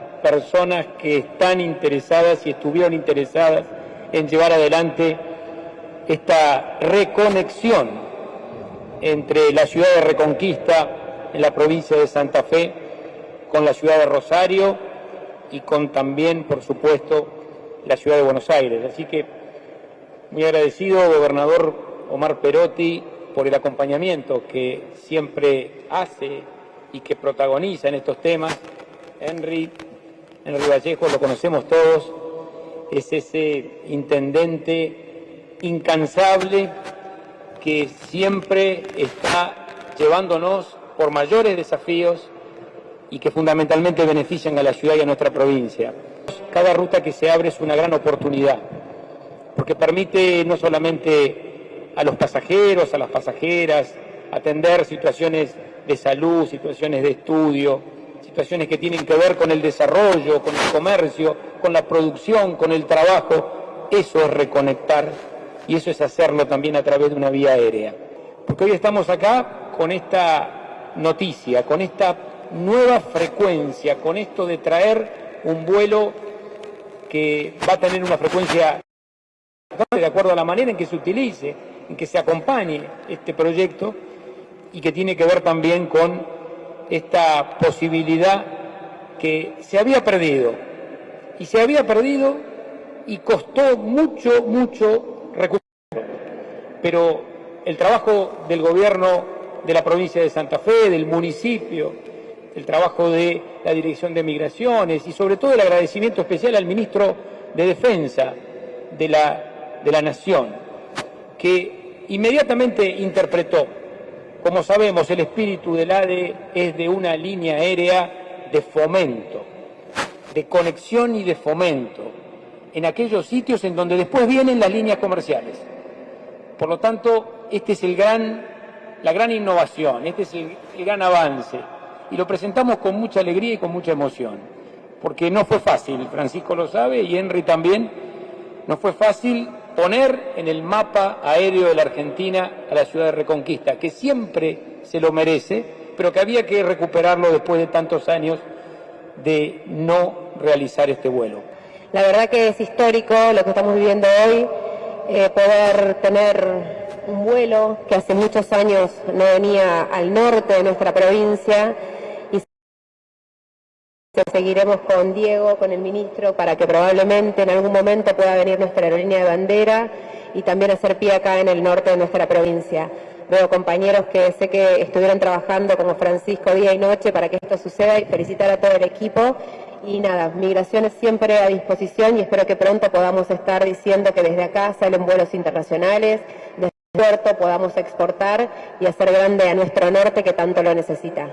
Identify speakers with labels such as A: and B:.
A: personas que están interesadas y estuvieron interesadas en llevar adelante esta reconexión entre la ciudad de Reconquista en la provincia de Santa Fe con la ciudad de Rosario y con también, por supuesto, la ciudad de Buenos Aires. Así que muy agradecido, gobernador Omar Perotti, por el acompañamiento que siempre hace y que protagoniza en estos temas. Henry, Henry Vallejo, lo conocemos todos, es ese intendente incansable que siempre está llevándonos por mayores desafíos y que fundamentalmente benefician a la ciudad y a nuestra provincia. Cada ruta que se abre es una gran oportunidad, porque permite no solamente a los pasajeros, a las pasajeras, atender situaciones de salud, situaciones de estudio, situaciones que tienen que ver con el desarrollo, con el comercio, con la producción, con el trabajo. Eso es reconectar y eso es hacerlo también a través de una vía aérea. Porque hoy estamos acá con esta noticia, con esta nueva frecuencia, con esto de traer un vuelo que va a tener una frecuencia de acuerdo a la manera en que se utilice, en que se acompañe este proyecto y que tiene que ver también con esta posibilidad que se había perdido. Y se había perdido y costó mucho, mucho recuperarlo. Pero el trabajo del gobierno de la provincia de Santa Fe, del municipio, el trabajo de la Dirección de Migraciones y sobre todo el agradecimiento especial al ministro de Defensa de la, de la Nación, que inmediatamente interpretó como sabemos, el espíritu del ADE es de una línea aérea de fomento, de conexión y de fomento, en aquellos sitios en donde después vienen las líneas comerciales. Por lo tanto, este es la gran innovación, este es el gran avance, y lo presentamos con mucha alegría y con mucha emoción, porque no fue fácil, Francisco lo sabe y Henry también, no fue fácil poner en el mapa aéreo de la Argentina a la ciudad de Reconquista, que siempre se lo merece, pero que había que recuperarlo después de tantos años de no realizar este vuelo.
B: La verdad que es histórico lo que estamos viviendo hoy, eh, poder tener un vuelo que hace muchos años no venía al norte de nuestra provincia Seguiremos con Diego, con el ministro, para que probablemente en algún momento pueda venir nuestra aerolínea de bandera y también hacer pie acá en el norte de nuestra provincia. Veo compañeros que sé que estuvieron trabajando como Francisco día y noche para que esto suceda y felicitar a todo el equipo. Y nada, migraciones siempre a disposición y espero que pronto podamos estar diciendo que desde acá salen vuelos internacionales, desde el puerto podamos exportar y hacer grande a nuestro norte que tanto lo necesita.